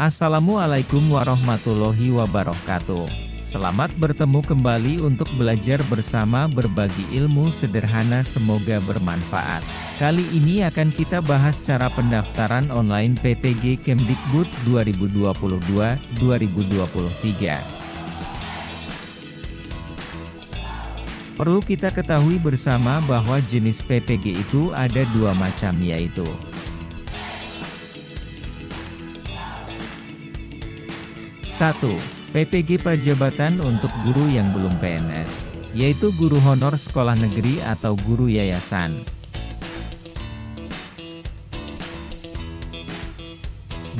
Assalamualaikum warahmatullahi wabarakatuh. Selamat bertemu kembali untuk belajar bersama berbagi ilmu sederhana semoga bermanfaat. Kali ini akan kita bahas cara pendaftaran online PPG Kemdikbud 2022-2023. Perlu kita ketahui bersama bahwa jenis PPG itu ada dua macam yaitu 1. PPG Perjabatan untuk guru yang belum PNS, yaitu guru honor sekolah negeri atau guru yayasan.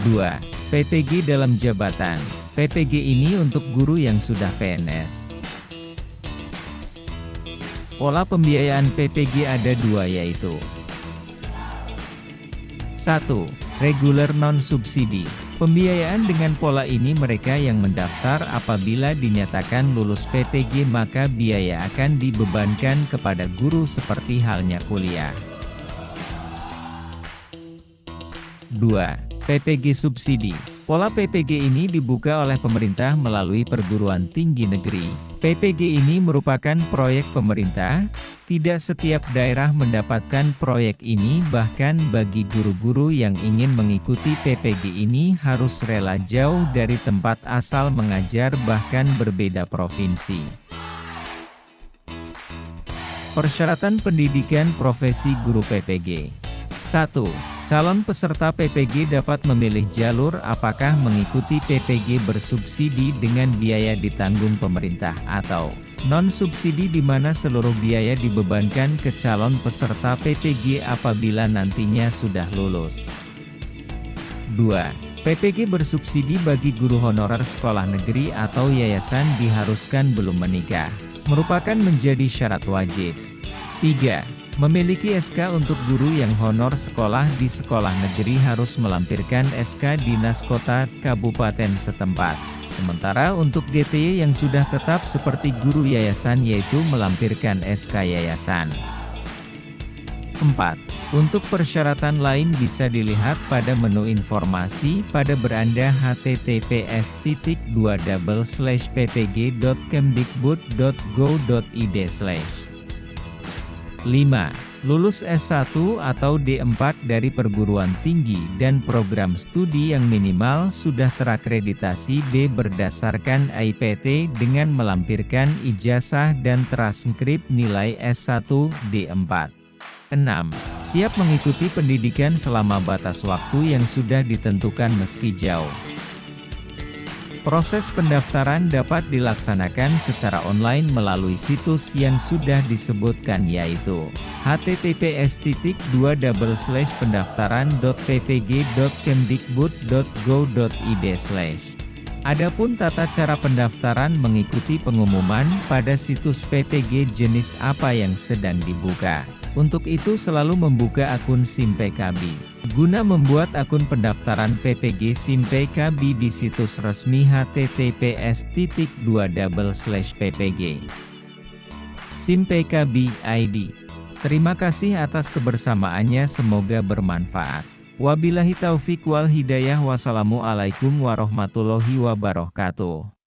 2. PPG dalam jabatan. PPG ini untuk guru yang sudah PNS. Pola pembiayaan PPG ada dua yaitu 1. Regular non-subsidi Pembiayaan dengan pola ini mereka yang mendaftar apabila dinyatakan lulus PPG maka biaya akan dibebankan kepada guru seperti halnya kuliah. 2. PPG Subsidi Pola PPG ini dibuka oleh pemerintah melalui perguruan tinggi negeri. PPG ini merupakan proyek pemerintah, tidak setiap daerah mendapatkan proyek ini bahkan bagi guru-guru yang ingin mengikuti PPG ini harus rela jauh dari tempat asal mengajar bahkan berbeda provinsi. Persyaratan pendidikan profesi guru PPG 1. Calon peserta PPG dapat memilih jalur apakah mengikuti PPG bersubsidi dengan biaya ditanggung pemerintah atau non-subsidi di mana seluruh biaya dibebankan ke calon peserta PPG apabila nantinya sudah lulus. 2. PPG bersubsidi bagi guru honorer sekolah negeri atau yayasan diharuskan belum menikah, merupakan menjadi syarat wajib. 3. Memiliki SK untuk guru yang honor sekolah di sekolah negeri harus melampirkan SK Dinas Kota Kabupaten setempat. Sementara untuk GTY yang sudah tetap seperti guru yayasan yaitu melampirkan SK yayasan. 4. Untuk persyaratan lain bisa dilihat pada menu informasi pada beranda https ppg.kemdikbud.go.id 5. Lulus S1 atau D4 dari perguruan tinggi dan program studi yang minimal sudah terakreditasi D berdasarkan IPT dengan melampirkan ijazah dan transkrip nilai S1 D4. 6. Siap mengikuti pendidikan selama batas waktu yang sudah ditentukan meski jauh. Proses pendaftaran dapat dilaksanakan secara online melalui situs yang sudah disebutkan yaitu https pendaftaran.ppg.kemdikbud.go.id Adapun tata cara pendaftaran mengikuti pengumuman pada situs PPG jenis apa yang sedang dibuka. Untuk itu selalu membuka akun SIM PKB. Guna membuat akun pendaftaran PPG SIM PKB di situs resmi https ppg SIM PKB ID. Terima kasih atas kebersamaannya semoga bermanfaat. Wabillahi taufik wal hidayah wassalamualaikum warahmatullahi wabarakatuh.